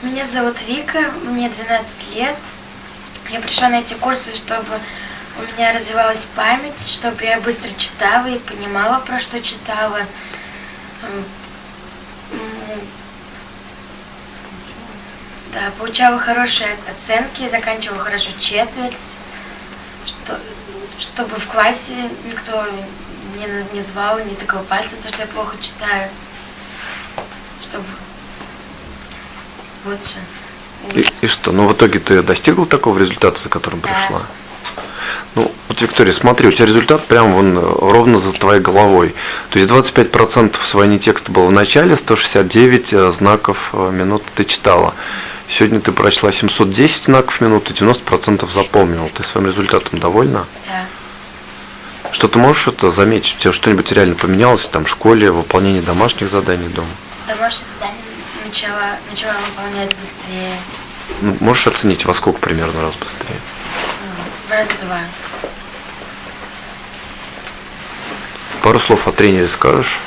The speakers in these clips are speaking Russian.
Меня зовут Вика, мне 12 лет. Я пришла на эти курсы, чтобы у меня развивалась память, чтобы я быстро читала и понимала, про что читала. Да, получала хорошие оценки, заканчивала хорошо четверть, что, чтобы в классе никто не, не звал, не тыкал пальцем, то, что я плохо читаю. Чтобы лучше. И, и что? Ну, в итоге ты достигла такого результата, за которым Да. пришла? Ну, вот, Виктория, смотри, у тебя результат прям вон ровно за твоей головой. То есть 25% своей текста было в начале, 169 э, знаков э, минут ты читала. Сегодня ты прочла 710 знаков в минуту, 90% запомнила. Ты своим результатом довольна? Да. Что ты можешь это заметить? У тебя что-нибудь реально поменялось там в школе, выполнение домашних заданий дома? Домашнее задание начала, начала выполнять быстрее. Ну, можешь оценить, во сколько примерно раз быстрее? Ну, В раз два. Пару слов о тренере скажешь?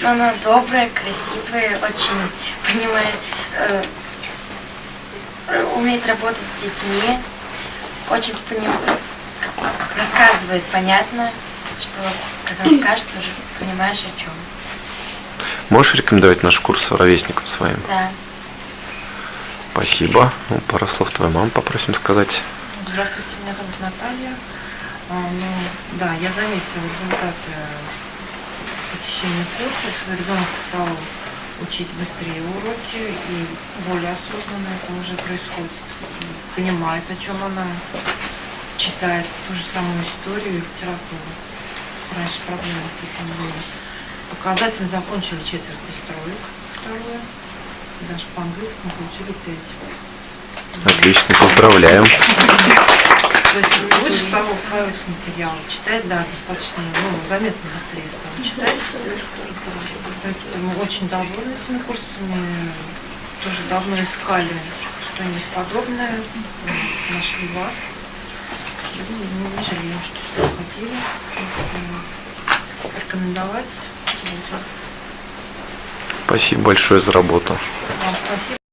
Но она добрая, красивая, очень понимает, э, умеет работать с детьми, очень поним- рассказывает понятно, что когда скажет, уже понимаешь о чем. Можешь рекомендовать наш курс ровесникам своим? Да. Спасибо. Ну, пару слов твоей мамы попросим сказать. Здравствуйте, меня зовут Наталья. А, ну, да, я заметила результаты посещения курсов. Ребенок стал учить быстрее уроки и более осознанно это уже происходит. Понимает, о чем она читает ту же самую историю и литературу. Раньше проблемы с этим были. Показательно закончили четверть без троек, второе. Даже по английскому получили пять. Отлично, поздравляем. То есть лучше того усваивать материал, читать, да, достаточно, ну, заметно быстрее стало читать. То есть мы очень довольны этими курсами, тоже давно искали что-нибудь подобное, нашли вас. И не жалеем, что сюда ходили. М, Рекомендовать. Спасибо большое за работу. Вам спасибо.